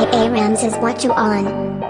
A Rams is what you on.